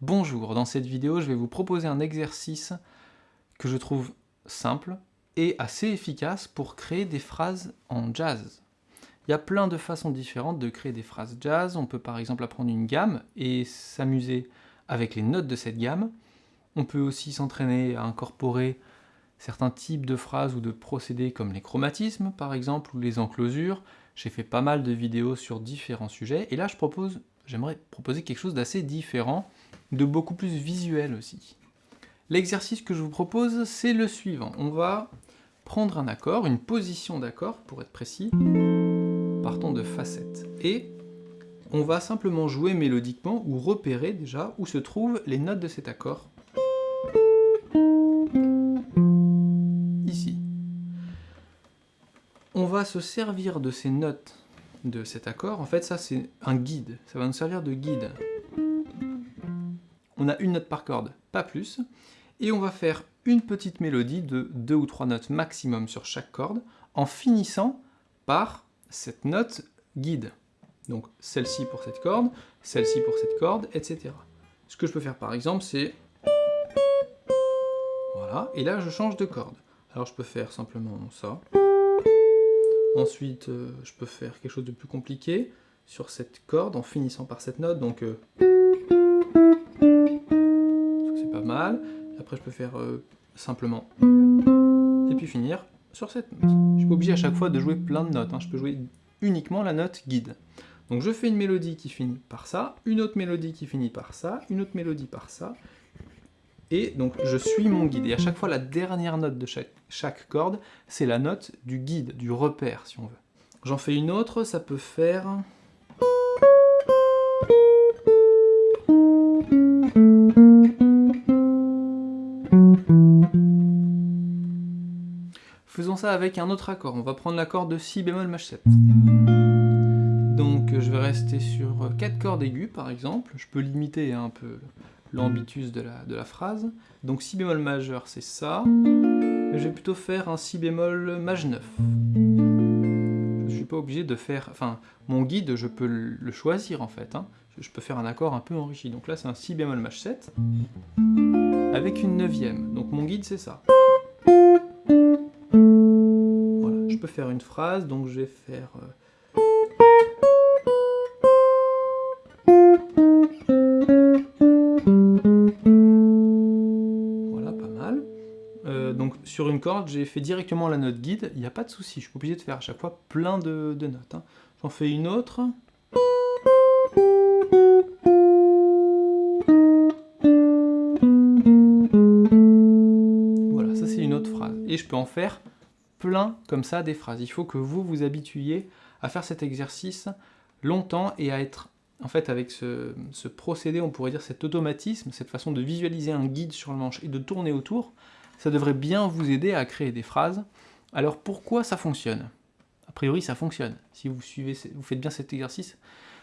Bonjour, dans cette vidéo je vais vous proposer un exercice que je trouve simple et assez efficace pour créer des phrases en jazz. Il y a plein de façons différentes de créer des phrases jazz, on peut par exemple apprendre une gamme et s'amuser avec les notes de cette gamme. On peut aussi s'entraîner à incorporer certains types de phrases ou de procédés comme les chromatismes par exemple ou les enclosures. J'ai fait pas mal de vidéos sur différents sujets et là je propose, j'aimerais proposer quelque chose d'assez différent de beaucoup plus visuel aussi. L'exercice que je vous propose, c'est le suivant. On va prendre un accord, une position d'accord pour être précis, partons de facette. Et on va simplement jouer mélodiquement ou repérer déjà où se trouvent les notes de cet accord. Va se servir de ces notes de cet accord. En fait, ça c'est un guide. Ça va nous servir de guide on a une note par corde, pas plus, et on va faire une petite mélodie de deux ou trois notes maximum sur chaque corde, en finissant par cette note guide. Donc celle-ci pour cette corde, celle-ci pour cette corde, etc. Ce que je peux faire par exemple, c'est... Voilà, et là je change de corde. Alors je peux faire simplement ça. Ensuite, euh, je peux faire quelque chose de plus compliqué sur cette corde en finissant par cette note, donc... Euh, mal. Après, je peux faire euh, simplement. Et puis finir sur cette note. Je suis pas obligé à chaque fois de jouer plein de notes. Hein. Je peux jouer uniquement la note guide. Donc je fais une mélodie qui finit par ça, une autre mélodie qui finit par ça, une autre mélodie par ça. Et donc je suis mon guide. Et à chaque fois, la dernière note de chaque, corde, c'est la note du guide, du repère, si on veut. J'en fais une autre, ça peut faire... Faisons ça avec un autre accord. On va prendre l'accord de si bémol maj 7. Donc je vais rester sur 4 cordes aiguës par exemple. Je peux limiter un peu l'ambitus de la, phrase. Donc si bémol majeur c'est ça. Mais je vais plutôt faire un si bémol maj 9. Je suis pas obligé de faire... Enfin, mon guide, je peux le choisir en fait. Hein. Je peux faire un accord un peu enrichi. Donc là c'est un si bémol maj 7 avec une neuvième. Donc mon guide c'est ça. Voilà, je peux faire une phrase, donc je vais faire... Euh, donc sur une corde, j'ai fait directement la note guide, il n'y a pas de souci, je suis obligé de faire à chaque fois plein de, notes. Hein. J'en fais une autre. et je peux en faire plein comme ça des phrases. Il faut que vous vous habituiez à faire cet exercice longtemps et à être, en fait avec ce, procédé, on pourrait dire cet automatisme, cette façon de visualiser un guide sur le manche et de tourner autour, ça devrait bien vous aider à créer des phrases. Alors pourquoi ça fonctionne? A priori ça fonctionne, si vous, suivez, vous faites bien cet exercice,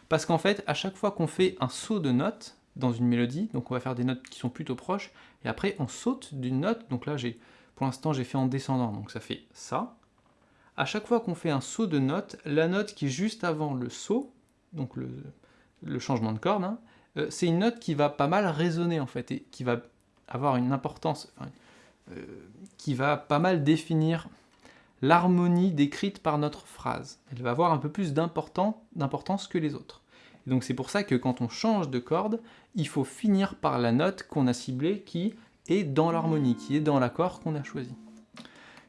parce qu'en fait à chaque fois qu'on fait un saut de notes dans une mélodie, donc on va faire des notes qui sont plutôt proches, et après on saute d'une note, donc là j'ai pour l'instant, j'ai fait en descendant, donc ça fait ça. À chaque fois qu'on fait un saut de note, la note qui est juste avant le saut, donc le, changement de corde, hein, euh, c'est une note qui va pas mal résonner en fait, et qui va avoir une importance, qui va pas mal définir l'harmonie décrite par notre phrase. Elle va avoir un peu plus d'importance que les autres. donc c'est pour ça que quand on change de corde, il faut finir par la note qu'on a ciblée qui et dans l'harmonie, qui est dans l'accord qu'on a choisi.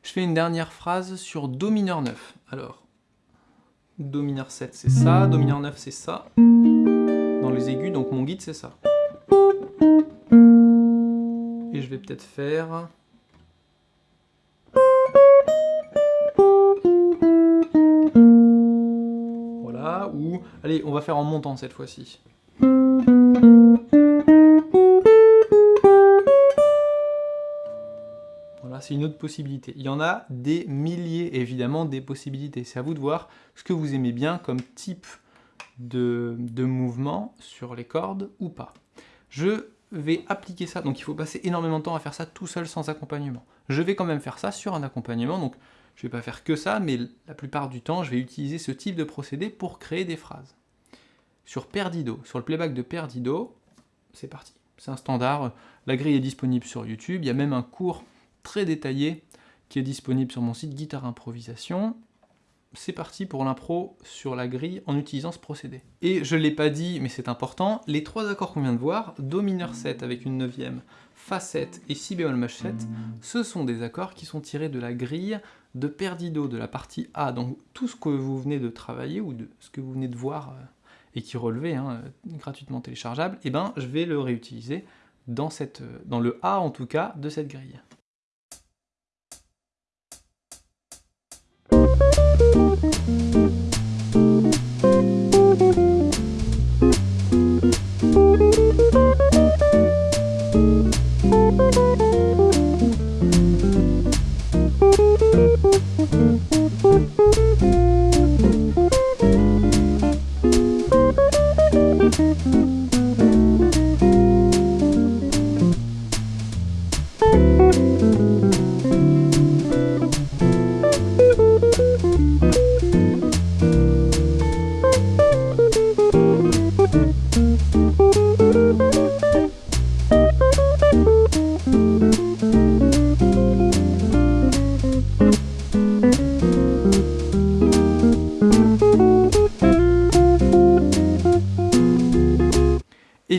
Je fais une dernière phrase sur Do mineur 9. Alors, Do mineur 7 c'est ça, Do mineur 9 c'est ça. Dans les aigus, donc mon guide c'est ça. Et je vais peut-être faire... Allez, on va faire en montant cette fois-ci. c'est une autre possibilité. Il y en a des milliers, évidemment, des possibilités. C'est à vous de voir ce que vous aimez bien comme type de, mouvement sur les cordes ou pas. Je vais appliquer ça, donc il faut passer énormément de temps à faire ça tout seul sans accompagnement. Je vais quand même faire ça sur un accompagnement, Je ne vais pas faire que ça, mais la plupart du temps, je vais utiliser ce type de procédé pour créer des phrases. Sur Perdido, sur le playback de Perdido, c'est parti. C'est un standard, la grille est disponible sur YouTube, il y a même un cours très détaillé qui est disponible sur mon site Guitare Improvisation. C'est parti pour l'impro sur la grille en utilisant ce procédé. Et je ne l'ai pas dit, mais c'est important, les trois accords qu'on vient de voir, Do mineur 7 avec une neuvième, Fa 7 et Si bémol maj 7, ce sont des accords qui sont tirés de la grille de Perdido, de la partie A. Donc tout ce que vous venez de travailler, ou de ce que vous venez de voir, euh, et qui relevait, hein, gratuitement téléchargeable, eh ben, je vais le réutiliser dans, cette, dans le A en tout cas de cette grille.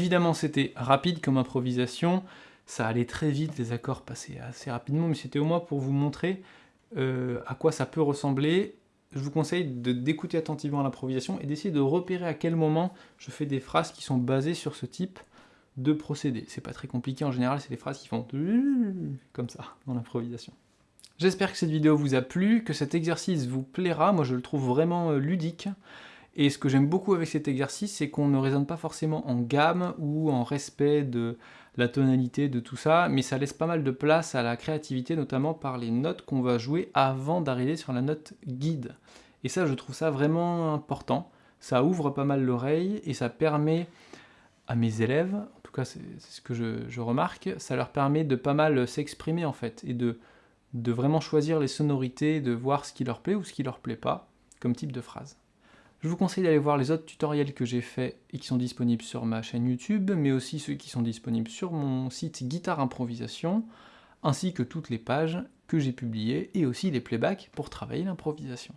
Évidemment, c'était rapide comme improvisation, ça allait très vite, les accords passaient assez rapidement, mais c'était au moins pour vous montrer euh, à quoi ça peut ressembler. Je vous conseille d'écouter attentivement l'improvisation et d'essayer de repérer à quel moment je fais des phrases qui sont basées sur ce type de procédé. C'est pas très compliqué, en général, c'est des phrases qui font comme ça dans l'improvisation. J'espère que cette vidéo vous a plu, que cet exercice vous plaira, moi je le trouve vraiment euh, ludique. Et ce que j'aime beaucoup avec cet exercice, c'est qu'on ne raisonne pas forcément en gamme ou en respect de la tonalité, de tout ça, mais ça laisse pas mal de place à la créativité, notamment par les notes qu'on va jouer avant d'arriver sur la note guide. Et ça, je trouve ça vraiment important. Ça ouvre pas mal l'oreille et ça permet à mes élèves, en tout cas c'est ce que je, remarque, ça leur permet de pas mal s'exprimer en fait, et de, de vraiment choisir les sonorités, de voir ce qui leur plaît ou ce qui leur plaît pas, comme type de phrase. Je vous conseille d'aller voir les autres tutoriels que j'ai faits et qui sont disponibles sur ma chaîne YouTube, mais aussi ceux qui sont disponibles sur mon site Guitare Improvisation, ainsi que toutes les pages que j'ai publiées et aussi les playbacks pour travailler l'improvisation.